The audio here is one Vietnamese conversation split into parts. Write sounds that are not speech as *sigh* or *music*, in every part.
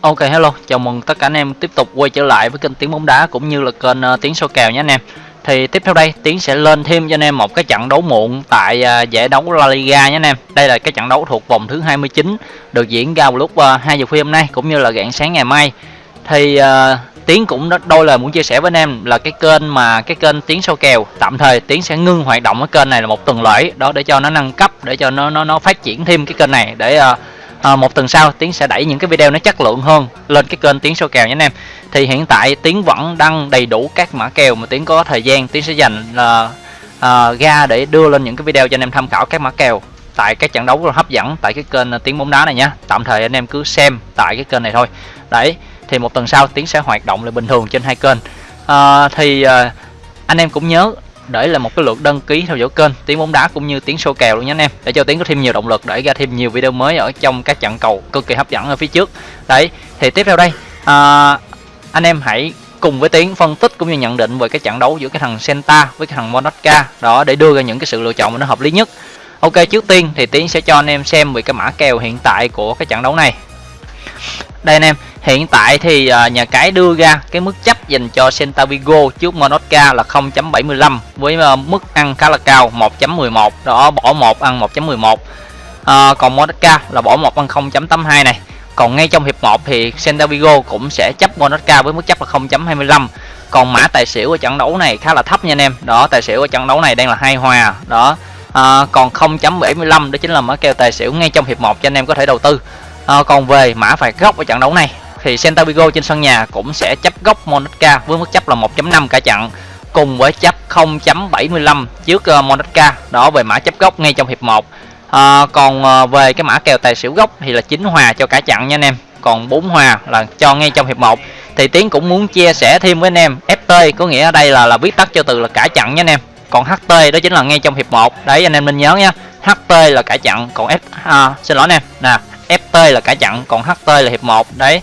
Ok hello, chào mừng tất cả anh em tiếp tục quay trở lại với kênh Tiếng bóng đá cũng như là kênh uh, Tiếng số kèo nhé anh em. Thì tiếp theo đây Tiến sẽ lên thêm cho anh em một cái trận đấu muộn tại uh, giải đấu La Liga nhé anh em. Đây là cái trận đấu thuộc vòng thứ 29 được diễn ra vào lúc ờ, uh, 2 giờ khuya hôm nay cũng như là rạng sáng ngày mai. Thì uh, Tiến cũng đôi lời muốn chia sẻ với anh em là cái kênh mà cái kênh Tiến soi kèo tạm thời Tiến sẽ ngưng hoạt động cái kênh này là một tuần lễ đó để cho nó nâng cấp để cho nó nó nó phát triển thêm cái kênh này để uh, à, một tuần sau tiến sẽ đẩy những cái video nó chất lượng hơn lên cái kênh tiến số kèo nhé anh em. Thì hiện tại tiến vẫn đăng đầy đủ các mã kèo mà tiến có thời gian tiến sẽ dành là uh, ra để đưa lên những cái video cho anh em tham khảo các mã kèo tại các trận đấu hấp dẫn tại cái kênh tiếng bóng đá này nhé. Tạm thời anh em cứ xem tại cái kênh này thôi. Đấy thì một tuần sau tiến sẽ hoạt động lại bình thường trên hai kênh. À, thì à, anh em cũng nhớ để là một cái lượt đăng ký theo dõi kênh tiếng bóng đá cũng như tiếng số kèo luôn nhé anh em. Để cho tiếng có thêm nhiều động lực để ra thêm nhiều video mới ở trong các trận cầu cực kỳ hấp dẫn ở phía trước. Đấy thì tiếp theo đây à, anh em hãy cùng với tiếng phân tích cũng như nhận định về cái trận đấu giữa cái thằng Senta với cái thằng Monaca đó để đưa ra những cái sự lựa chọn mà nó hợp lý nhất. Ok trước tiên thì Tiến sẽ cho anh em xem về cái mã kèo hiện tại của cái trận đấu này đây anh em hiện tại thì uh, nhà cái đưa ra cái mức chấp dành cho Santa Vigo trước Monaca là 0.75 với uh, mức ăn khá là cao 1.11 đó bỏ một ăn 1.11 à, còn Monaca là bỏ một ăn 0.82 này. Còn ngay trong hiệp 1 thì Santa Vigo cũng sẽ chấp Monaca với mức chấp là 0.25 còn mã tài xỉu ở trận đấu này khá là thấp nha anh em. Đó tài xỉu ở trận đấu này đang là hai hòa. Đó à, còn 0.75 đó chính là mã kèo tài xỉu ngay trong hiệp 1 cho anh em có thể đầu tư à, còn về mã phạt góc ở trận đấu này thì Celta Vigo trên sân nhà cũng sẽ chấp góc Monaca với mức chấp là 1.5 cả trận cùng với chấp 0.75 trước ờ, uh, Monaca đó về mã chấp góc ngay trong hiệp 1 à, ờ, còn uh, về cái mã kèo tài xỉu góc thì là chín hòa cho cả trận nha anh em. Còn bốn hòa là cho ngay trong hiệp 1 thì Tiến cũng muốn chia sẻ thêm với anh em FT có nghĩa ở đây là là viết tắt cho từ là cả trận nha anh em. Còn HT đó chính là ngay trong hiệp 1 đấy anh em nên nhớ nha HT là cả trận còn F à, xin lỗi anh em. Nè FT là cả trận còn HT là hiệp 1 đấy.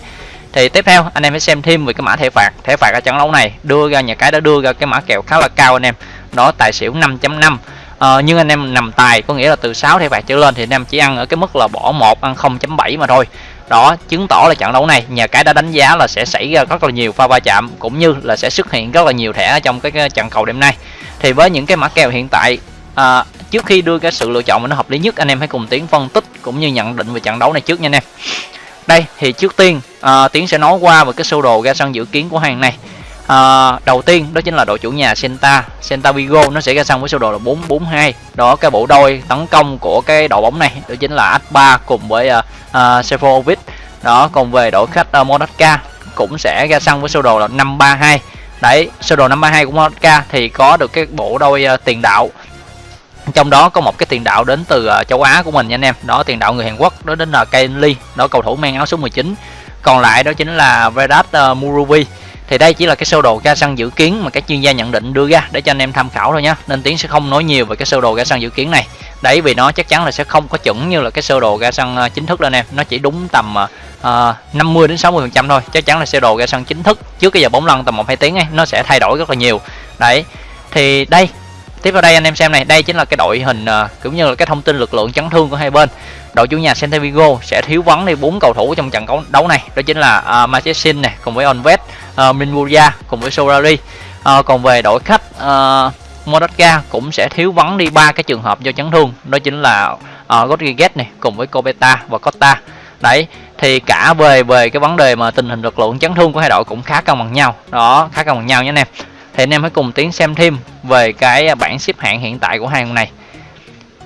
Thì tiếp theo anh em hãy xem thêm về cái mã thẻ phạt. Thẻ phạt ở trận đấu này đưa ra nhà cái đã đưa ra cái mã kèo khá là cao anh em. Đó tài xỉu 5.5 ờ, nhưng anh em nằm tài có nghĩa là từ 6 thẻ phạt trở lên thì anh em chỉ ăn ở cái mức là bỏ 1 ăn 0.7 mà thôi. Đó chứng tỏ là trận đấu này nhà cái đã đánh giá là sẽ xảy ra rất là nhiều pha va chạm cũng như là sẽ xuất hiện rất là nhiều thẻ trong cái, cái trận cầu đêm nay. Thì với những cái mã kèo hiện tại à, trước khi đưa cái sự lựa chọn mà nó hợp lý nhất anh em hãy cùng tiến phân tích cũng như nhận định về trận đấu này trước nha anh em. Đây thì trước tiên à, tiến sẽ nói qua về cái sơ đồ ra sân dự kiến của hàng này. À, đầu tiên đó chính là đội chủ nhà Senta Senta Vigo nó sẽ ra sân với sơ đồ là 442 đó cái bộ đôi tấn công của cái đội bóng này đó chính là Aspa cùng với à, à, uh, uh, Sefovic đó còn về đội khách à, uh, Monaca cũng sẽ ra sân với sơ đồ là 532 đấy sơ đồ 532 của Monaca thì có được cái bộ đôi uh, tiền đạo trong đó có một cái tiền đạo đến từ ờ, châu Á của mình nha anh em. Đó tiền đạo người Hàn Quốc đó đến ờ, là Kane Lee đó cầu thủ mang áo số 19 còn lại đó chính là Vedat ờ, Murubi thì đây chỉ là cái sơ đồ ra sân dự kiến mà các chuyên gia nhận định đưa ra để cho anh em tham khảo thôi nhé nên tiến sẽ không nói nhiều về cái sơ đồ ra sân dự kiến này. Đấy vì nó chắc chắn là sẽ không có chuẩn như là cái sơ đồ ra sân chính thức đâu anh em. Nó chỉ đúng tầm uh, 50 đến 60 phần trăm thôi. Chắc chắn là sơ đồ ra sân chính thức trước cái giờ bóng lăn tầm một hai tiếng ấy nó sẽ thay đổi rất là nhiều. Đấy thì đây tiếp vào đây anh em xem này đây chính là cái đội hình uh, cũng như là cái thông tin lực lượng chấn thương của hai bên. Đội chủ nhà Celta Vigo sẽ thiếu vắng đi bốn cầu thủ trong trận đấu này. Đó chính là ờ, uh, Machesin này cùng với Onvet uh, ờ, Minbuya cùng với Solari. Uh, còn về đội khách uh, Monaca cũng sẽ thiếu vắng đi ba cái trường hợp do chấn thương. Đó chính là uh, Rodriguez này cùng với Cobeta và Costa. Đấy thì cả về về cái vấn đề mà tình hình lực lượng chấn thương của hai đội cũng khá cân bằng nhau. Đó khá cân bằng nhau nhé anh em thì anh em hãy cùng tiến xem thêm về cái bảng xếp hạng hiện tại của hai con này.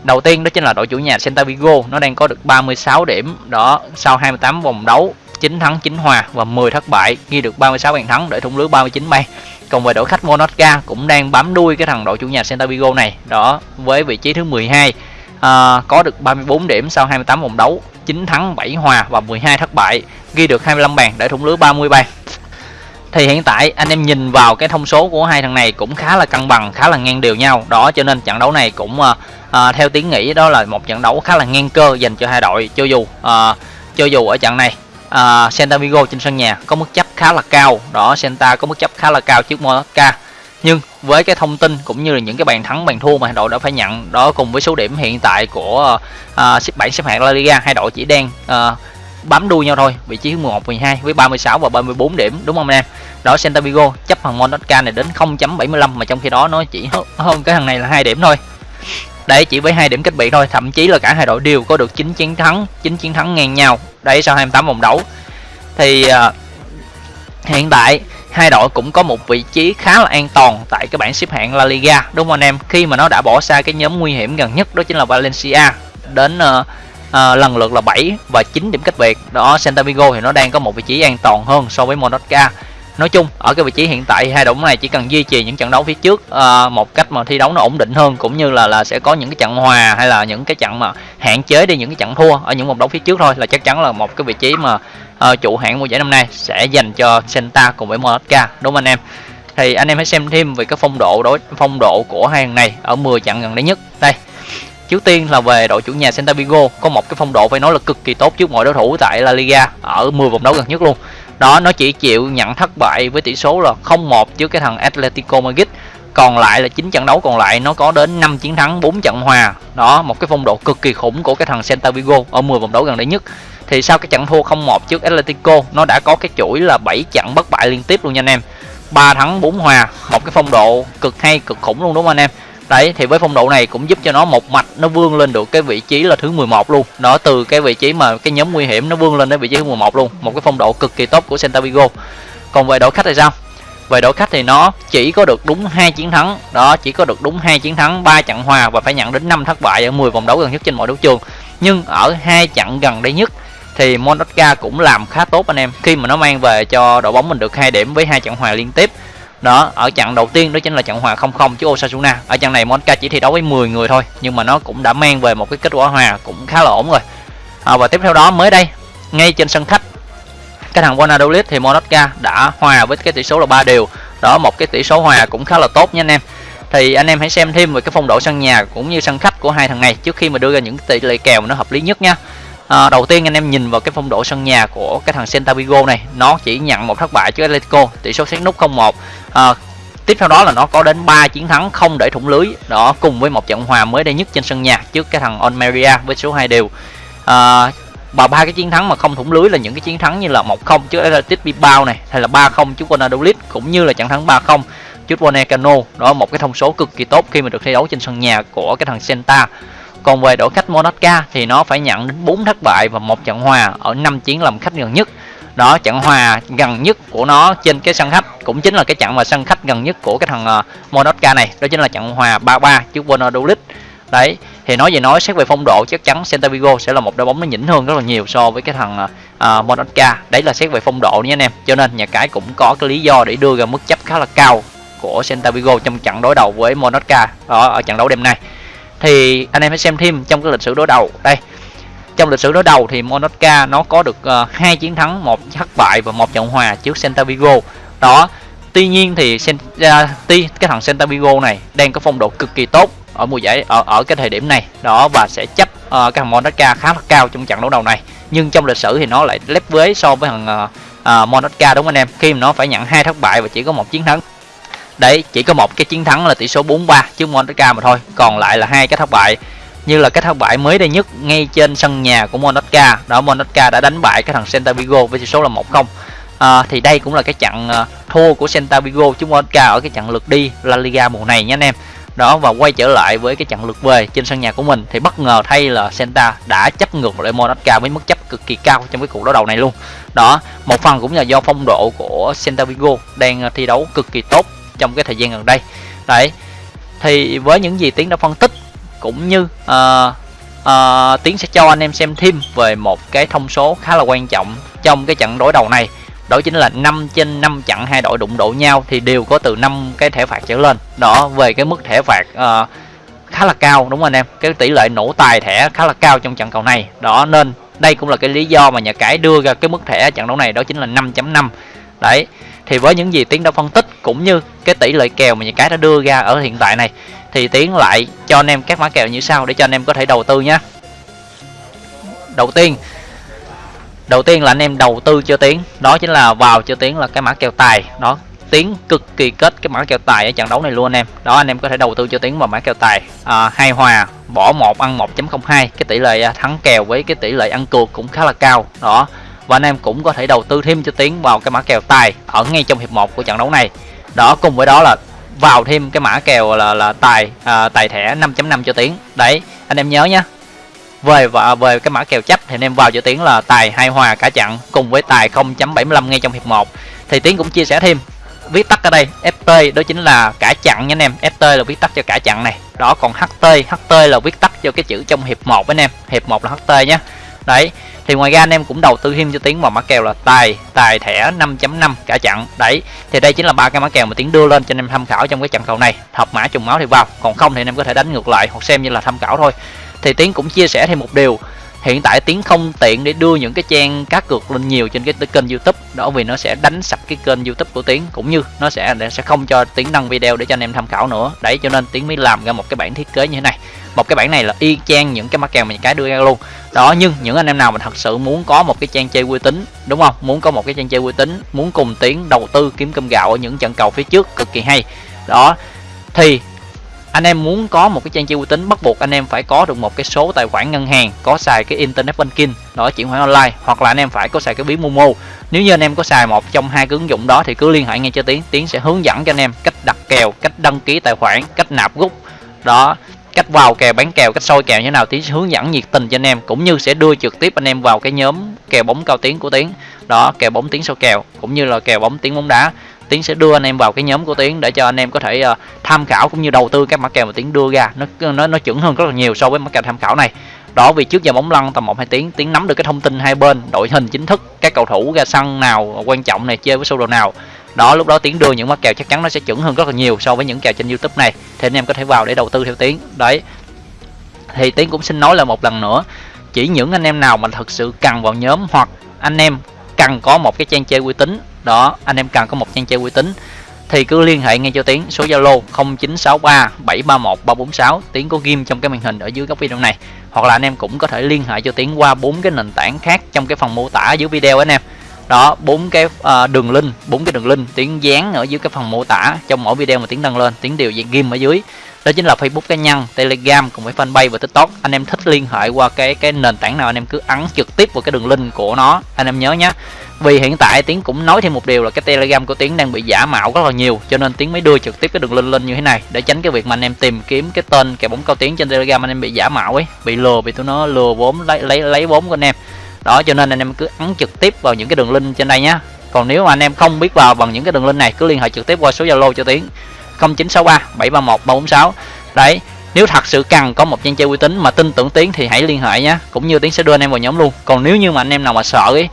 Đầu tiên đó chính là đội chủ nhà Santa Vigo nó đang có được 36 điểm. Đó sau 28 vòng đấu 9 thắng 9 hòa và 10 thất bại ghi được 36 bàn thắng để thủng lưới 39 bay còn về đội khách Monaca cũng đang bám đuôi cái thằng đội chủ nhà Santa Vigo này. Đó với vị trí thứ 12 à, có được 34 điểm sau 28 vòng đấu 9 thắng 7 hòa và 12 thất bại ghi được 25 bàn để thủng lưới 30 bàn thì hiện tại anh em nhìn vào cái thông số của hai thằng này cũng khá là cân bằng khá là ngang đều nhau. Đó cho nên trận đấu này cũng à, à, theo tiếng nghĩ đó là một trận đấu khá là ngang cơ dành cho hai đội. Cho dù à, cho dù ở trận này à, Santa Vigo trên sân nhà có mức chấp khá là cao. Đó Santa có mức chấp khá là cao trước Monaca nhưng với cái thông tin cũng như là những cái bàn thắng bàn thua mà hai đội đã phải nhận đó cùng với số điểm hiện tại của uh, xếp bảng xếp hạng La Liga hai đội chỉ đang uh, bám đuôi nhau thôi. Vị trí 11 12 với 36 và 34 điểm đúng không anh em? Đó Santa Vigo chấp thằng Monaca này đến 0.75 mà trong khi đó nó chỉ *laughs* hơn cái thằng này là hai điểm thôi. Đấy chỉ với hai điểm cách biệt thôi thậm chí là cả hai đội đều có được 9 chiến thắng 9 chiến thắng ngang nhau. Đấy sau 28 vòng đấu. Thì uh, hiện tại hai đội cũng có một vị trí khá là an toàn tại cái bảng xếp hạng La Liga đúng không anh em? Khi mà nó đã bỏ xa cái nhóm nguy hiểm gần nhất đó chính là Valencia đến uh, à, lần lượt là 7 và 9 điểm cách biệt. Đó Santa Vigo thì nó đang có một vị trí an toàn hơn so với Monaca nói chung ở cái vị trí hiện tại hai đội này chỉ cần duy trì những trận đấu phía trước à, một cách mà thi đấu nó ổn định hơn cũng như là là sẽ có những cái trận hòa hay là những cái trận mà hạn chế đi những cái trận thua ở những vòng đấu phía trước thôi là chắc chắn là một cái vị trí mà à, chủ hạng mùa giải năm nay sẽ dành cho Santa cùng với Monaca đúng không anh em? Thì anh em hãy xem thêm về cái phong độ đối phong độ của hai thằng này ở 10 trận gần đây nhất. Đây trước tiên là về đội chủ nhà Santa Vigo. Có một cái phong độ phải nói là cực kỳ tốt trước mọi đối thủ tại La Liga, ở 10 vòng đấu gần nhất luôn. Đó, nó chỉ chịu nhận thất bại với tỷ số là 0-1 trước cái thằng Atletico Madrid. Còn lại là 9 trận đấu còn lại, nó có đến 5 chiến thắng 4 trận hòa. Đó, một cái phong độ cực kỳ khủng của cái thằng Santa Vigo ở 10 vòng đấu gần đây nhất. Thì sau cái trận thua 0-1 trước Atletico, nó đã có cái chuỗi là 7 trận bất bại liên tiếp luôn nha anh em. 3 thắng 4 hòa, một cái phong độ cực hay, cực khủng luôn, đúng không anh em? Đấy, thì với phong độ này cũng giúp cho nó một mạch nó vươn lên được cái vị trí là thứ 11 luôn. Đó từ cái vị trí mà cái nhóm nguy hiểm nó vươn lên đến vị trí thứ 11 luôn, một cái phong độ cực kỳ tốt của Santa Vigo. Còn về đội khách thì sao? Về đội khách thì nó chỉ có được đúng hai chiến thắng. Đó, chỉ có được đúng hai chiến thắng, ba trận hòa và phải nhận đến 5 thất bại ở 10 vòng đấu gần nhất trên mọi đấu trường. Nhưng ở hai trận gần đây nhất thì Monaca cũng làm khá tốt anh em. Khi mà nó mang về cho đội bóng mình được hai điểm với hai trận hòa liên tiếp đó ở trận đầu tiên đó chính là trận hòa 0-0 trước Osasuna. Ở trận này Monaca chỉ thi đấu với 10 người thôi nhưng mà nó cũng đã mang về một cái kết quả hòa cũng khá là ổn rồi. À, và tiếp theo đó mới đây ngay trên sân khách cái thằng Valladolid thì Monaca đã hòa với cái tỷ số là 3 đều. Đó một cái tỷ số hòa cũng khá là tốt nha anh em. Thì anh em hãy xem thêm về cái phong độ sân nhà cũng như sân khách của hai thằng này trước khi mà đưa ra những tỷ lệ kèo nó hợp lý nhất nha à, đầu tiên anh em nhìn vào cái phong độ sân nhà của cái thằng Celta Vigo này nó chỉ nhận một thất bại trước Atletico tỷ số xét nút 0-1 à, ờ, tiếp theo đó là nó có đến 3 chiến thắng không để thủng lưới đó cùng với một trận hòa mới đây nhất trên sân nhà trước cái thằng Almeria với số 2 đều. À, và ba cái chiến thắng mà không thủng lưới là những cái chiến thắng như là 1-0 trước Athletic Bilbao này hay là 3-0 trước Valladolid cũng như là trận thắng 3-0 trước Bonecano đó một cái thông số cực kỳ tốt khi mà được thi đấu trên sân nhà của cái thằng Celta còn về đội khách Monaca thì nó phải nhận đến 4 thất bại và một trận hòa ở 5 chiến làm khách gần nhất. Đó trận hòa gần nhất của nó trên cái sân khách cũng chính là cái trận mà sân khách gần nhất của cái thằng ờ, Monaca này. Đó chính là trận hòa 3-3 trước Valladolid đấy thì nói về nói xét về phong độ chắc chắn Celta Vigo sẽ là một đội bóng nó nhỉnh hơn rất là nhiều so với cái thằng uh, Monaca. Đấy là xét về phong độ nha anh em. Cho nên nhà cái cũng có cái lý do để đưa ra mức chấp khá là cao của Celta Vigo trong trận đối đầu với Monaca ở, ở trận đấu đêm nay thì anh em hãy xem thêm trong cái lịch sử đối đầu. Đây trong lịch sử đối đầu thì Monaca nó có được uh, hai chiến thắng một thất bại và một trận hòa trước Celta Vigo. Đó tuy nhiên thì uh, tuy cái thằng Celta Vigo này đang có phong độ cực kỳ tốt ở mùa giải ở ở cái thời điểm này. Đó và sẽ chấp uh, cái thằng Monaca khá là cao trong trận đấu đầu này. Nhưng trong lịch sử thì nó lại lép vế so với thằng ờ, uh, uh, Monaca đúng không anh em? Khi mà nó phải nhận hai thất bại và chỉ có một chiến thắng đấy chỉ có một cái chiến thắng là tỷ số 4-3 trước Monaca mà thôi. Còn lại là hai cái thất bại. Như là cái thất bại mới đây nhất ngay trên sân nhà của Monaca đó Monaca đã đánh bại cái thằng Celta Vigo với tỷ số là 1-0 à, thì đây cũng là cái trận à, thua của Celta Vigo trước Monaca ở cái trận lượt đi La Liga mùa này nhé anh em. Đó và quay trở lại với cái trận lượt về trên sân nhà của mình thì bất ngờ thay là Celta đã chấp ngược lại Monaca với mức chấp cực kỳ cao trong cái cuộc đấu đầu này luôn. Đó một phần cũng là do phong độ của Celta Vigo đang à, thi đấu cực kỳ tốt trong cái thời gian gần đây. Đấy thì với những gì tiến đã phân tích cũng như uh, uh, tiến sẽ cho anh em xem thêm về một cái thông số khá là quan trọng trong cái trận đối đầu này. Đó chính là 5 trên 5 trận hai đội đụng độ nhau thì đều có từ 5 cái thẻ phạt trở lên. Đó về cái mức thẻ phạt uh, khá là cao đúng không anh em? Cái tỷ lệ nổ tài thẻ khá là cao trong trận cầu này. Đó nên đây cũng là cái lý do mà nhà cái đưa ra cái mức thẻ trận đấu này đó chính là 5.5 đấy thì với những gì tiến đã phân tích cũng như cái tỷ lệ kèo mà những cái đã đưa ra ở hiện tại này thì tiến lại cho anh em các mã kèo như sau để cho anh em có thể đầu tư nhé. Đầu tiên đầu tiên là anh em đầu tư cho tiến đó chính là vào cho tiến là cái mã kèo tài đó. Tiến cực kỳ kết cái mã kèo tài ở trận đấu này luôn anh em đó anh em có thể đầu tư cho tiến vào mã kèo tài. À, hai hòa bỏ một ăn 1.02 cái tỷ lệ thắng kèo với cái tỷ lệ ăn cược cũng khá là cao đó và anh em cũng có thể đầu tư thêm cho tiến vào cái mã kèo tài ở ngay trong hiệp 1 của trận đấu này. Đó cùng với đó là vào thêm cái mã kèo là là tài à, tài thẻ 5.5 cho tiến. Đấy anh em nhớ nhé về và về cái mã kèo chấp thì anh em vào cho tiến là tài hai hòa cả trận cùng với tài 0.75 ngay trong hiệp 1 thì tiến cũng chia sẻ thêm viết tắt ở đây ft đó chính là cả chặn nha anh em. Ft là viết tắt cho cả chặn này. Đó còn ht ht là viết tắt cho cái chữ trong hiệp 1 anh em. Hiệp 1 là ht nhé đấy thì ngoài ra anh em cũng đầu tư thêm cho tiến vào mã kèo là tài tài thẻ 5.5 cả chặn đấy, thì đây chính là ba cái mã kèo mà tiến đưa lên cho anh em tham khảo trong cái trận cầu này. Hợp mã trùng máu thì vào, còn không thì anh em có thể đánh ngược lại hoặc xem như là tham khảo thôi. Thì tiến cũng chia sẻ thêm một điều, hiện tại tiến không tiện để đưa những cái trang cá cược lên nhiều trên cái kênh youtube, đó vì nó sẽ đánh sập cái kênh youtube của tiến cũng như nó sẽ sẽ không cho tiến đăng video để cho anh em tham khảo nữa. Đấy, cho nên tiến mới làm ra một cái bản thiết kế như thế này một cái bản này là y chang những cái mắc kèo mình cái đưa ra luôn. Đó, nhưng những anh em nào mà thật sự muốn có một cái trang chơi uy tín, đúng không? Muốn có một cái trang chơi uy tín, muốn cùng tiến đầu tư kiếm cơm gạo ở những trận cầu phía trước, cực kỳ hay. Đó, thì anh em muốn có một cái trang chơi uy tín, bắt buộc anh em phải có được một cái số tài khoản ngân hàng, có xài cái internet banking, đó, chuyển khoản online, hoặc là anh em phải có xài cái ví momo. Nếu như anh em có xài một trong hai cái ứng dụng đó thì cứ liên hệ ngay cho tiến tiến sẽ hướng dẫn cho anh em cách đặt kèo, cách đăng ký tài khoản, cách nạp rút đó cách vào kèo bán kèo cách soi kèo như thế nào tiến sẽ hướng dẫn nhiệt tình cho anh em cũng như sẽ đưa trực tiếp anh em vào cái nhóm kèo bóng cao tiến của tiến. Đó kèo bóng tiến soi kèo cũng như là kèo bóng tiến bóng đá. Tiến sẽ đưa anh em vào cái nhóm của tiến để cho anh em có thể uh, tham khảo cũng như đầu tư các mã kèo mà tiến đưa ra. Nó nó nó chuẩn hơn rất là nhiều so với mã kèo tham khảo này. Đó vì trước giờ bóng lăn tầm một hai tiếng tiến nắm được cái thông tin hai bên đội hình chính thức các cầu thủ ra sân nào quan trọng này chơi với sơ đồ nào đó, lúc đó tiến đưa những mã kèo chắc chắn nó sẽ chuẩn hơn rất là nhiều so với những kèo trên youtube này. Thì anh em có thể vào để đầu tư theo tiến đấy. Thì tiến cũng xin nói là một lần nữa, chỉ những anh em nào mà thật sự cần vào nhóm hoặc anh em cần có một cái trang chơi uy tín, đó, anh em cần có một trang chơi uy tín, thì cứ liên hệ ngay cho tiến số zalo 0963 731 346 tiến có ghim trong cái màn hình ở dưới góc video này. Hoặc là anh em cũng có thể liên hệ cho tiến qua bốn cái nền tảng khác trong cái phần mô tả dưới video anh em đó bốn cái uh, đường link bốn cái đường link tiếng dán ở dưới cái phần mô tả trong mỗi video mà tiếng đăng lên tiếng điều diện ghim ở dưới đó chính là Facebook cá nhân, Telegram cùng với fanpage và TikTok. Anh em thích liên hệ qua cái cái nền tảng nào anh em cứ ấn trực tiếp vào cái đường link của nó. Anh em nhớ nhé. Vì hiện tại tiếng cũng nói thêm một điều là cái Telegram của tiếng đang bị giả mạo rất là nhiều cho nên tiếng mới đưa trực tiếp cái đường link lên như thế này để tránh cái việc mà anh em tìm kiếm cái tên kẻ bóng cao tiếng trên Telegram anh em bị giả mạo ấy, bị lừa bị tụi nó lừa vốn lấy lấy lấy vốn của anh em. Đó, cho nên anh em cứ ấn trực tiếp vào những cái đường link trên đây nhé. Còn nếu mà anh em không biết vào bằng những cái đường link này, cứ liên hệ trực tiếp qua số Zalo cho Tiến. 0963 731 346 đấy, nếu thật sự cần có một trang chơi uy tín mà tin tưởng tiến thì hãy liên hệ nhé cũng như tiến sẽ đưa anh em vào nhóm luôn. Còn nếu như mà anh em nào mà sợ ấy,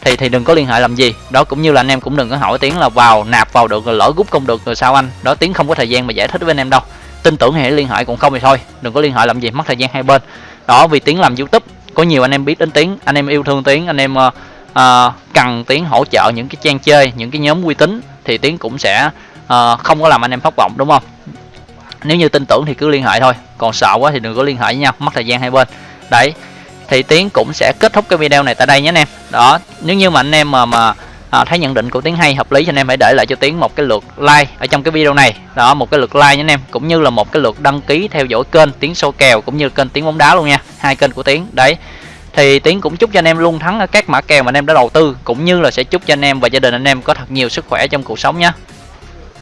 thì thì đừng có liên hệ làm gì. Đó, cũng như là anh em cũng đừng có hỏi tiến là vào nạp vào được rồi lỡ rút không được rồi sao anh? Đó, tiến không có thời gian mà giải thích với anh em đâu. Tin tưởng thì hãy liên hệ cũng không thì thôi. Đừng có liên hệ làm gì, mất thời gian hai bên. Đó, vì tiến làm youtube có nhiều anh em biết đến tiến anh em yêu thương tiến anh em uh, uh, cần tiến hỗ trợ những cái trang chơi những cái nhóm uy tín thì tiến cũng sẽ uh, không có làm anh em thất vọng đúng không? Nếu như tin tưởng thì cứ liên hệ thôi còn sợ quá thì đừng có liên hệ với nhau mất thời gian hai bên. Đấy thì tiến cũng sẽ kết thúc cái video này tại đây nhé anh em. Đó nếu như mà anh em mà mà à, thấy nhận định của tiến hay hợp lý thì anh em hãy để lại cho tiến một cái lượt like ở trong cái video này. Đó một cái lượt like nhé anh em cũng như là một cái lượt đăng ký theo dõi kênh tiến sâu kèo cũng như kênh tiến bóng đá luôn nha hai kênh của tiến. Đấy thì tiến cũng chúc cho anh em luôn thắng ở các mã kèo mà anh em đã đầu tư cũng như là sẽ chúc cho anh em và gia đình anh em có thật nhiều sức khỏe trong cuộc sống nhé